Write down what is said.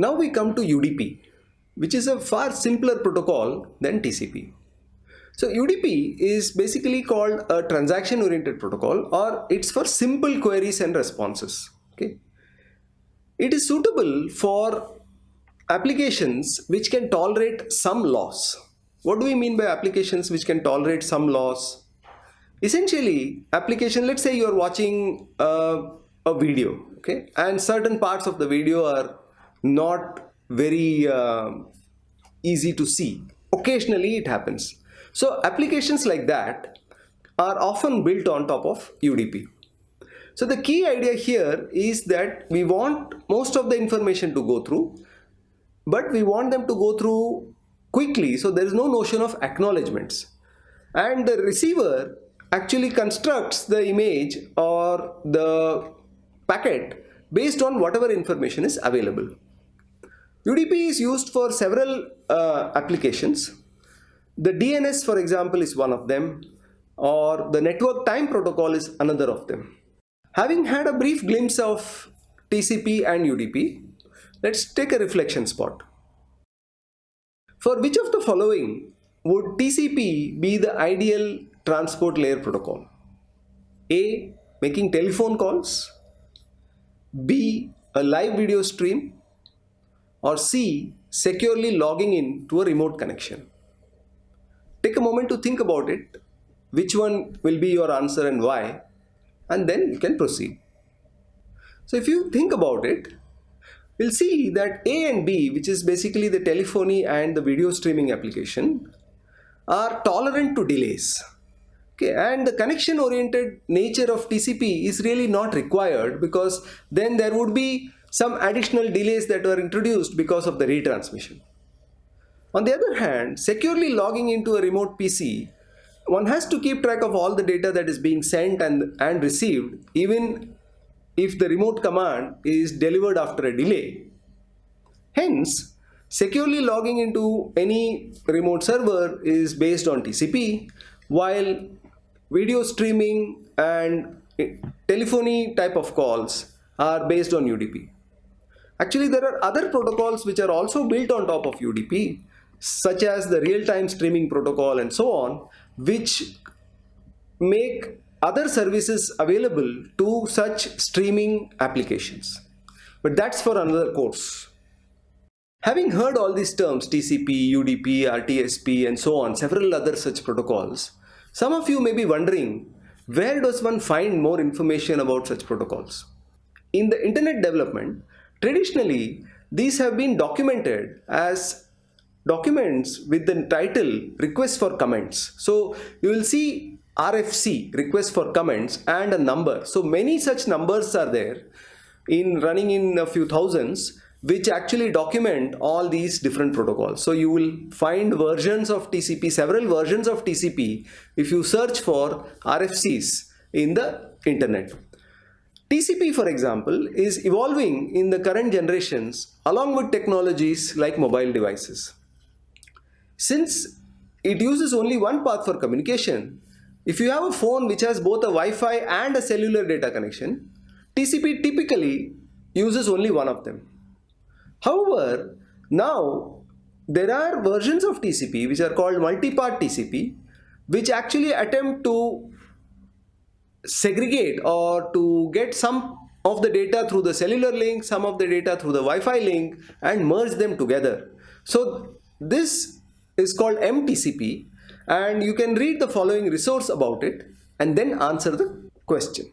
Now we come to UDP, which is a far simpler protocol than TCP. So UDP is basically called a transaction oriented protocol or it's for simple queries and responses. Okay. It is suitable for applications which can tolerate some loss. What do we mean by applications which can tolerate some loss? Essentially, application, let's say you're watching uh, a video, okay, and certain parts of the video are not very uh, easy to see. Occasionally it happens. So applications like that are often built on top of UDP. So the key idea here is that we want most of the information to go through, but we want them to go through quickly. So there is no notion of acknowledgements. And the receiver actually constructs the image or the packet based on whatever information is available. UDP is used for several uh, applications. The DNS for example is one of them or the network time protocol is another of them. Having had a brief glimpse of TCP and UDP, let's take a reflection spot. For which of the following would TCP be the ideal transport layer protocol? A. Making telephone calls B. A live video stream or C. Securely logging in to a remote connection. Take a moment to think about it, which one will be your answer and why, and then you can proceed. So if you think about it, we'll see that A and B, which is basically the telephony and the video streaming application, are tolerant to delays. Okay, and the connection oriented nature of TCP is really not required because then there would be some additional delays that were introduced because of the retransmission. On the other hand, securely logging into a remote PC, one has to keep track of all the data that is being sent and, and received even if the remote command is delivered after a delay. Hence, securely logging into any remote server is based on TCP while video streaming and eh, telephony type of calls are based on UDP. Actually, there are other protocols which are also built on top of UDP, such as the real-time streaming protocol and so on, which make other services available to such streaming applications. But that's for another course. Having heard all these terms TCP, UDP, RTSP and so on, several other such protocols, some of you may be wondering where does one find more information about such protocols? In the internet development, traditionally these have been documented as documents with the title request for comments. So you will see RFC request for comments and a number. So many such numbers are there in running in a few thousands which actually document all these different protocols. So you will find versions of TCP, several versions of TCP if you search for RFCs in the internet. TCP for example is evolving in the current generations along with technologies like mobile devices. Since it uses only one path for communication, if you have a phone which has both a Wi-Fi and a cellular data connection, TCP typically uses only one of them. However, now there are versions of TCP which are called multi-path TCP which actually attempt to segregate or to get some of the data through the cellular link, some of the data through the Wi-Fi link and merge them together. So this is called MTCP and you can read the following resource about it and then answer the question.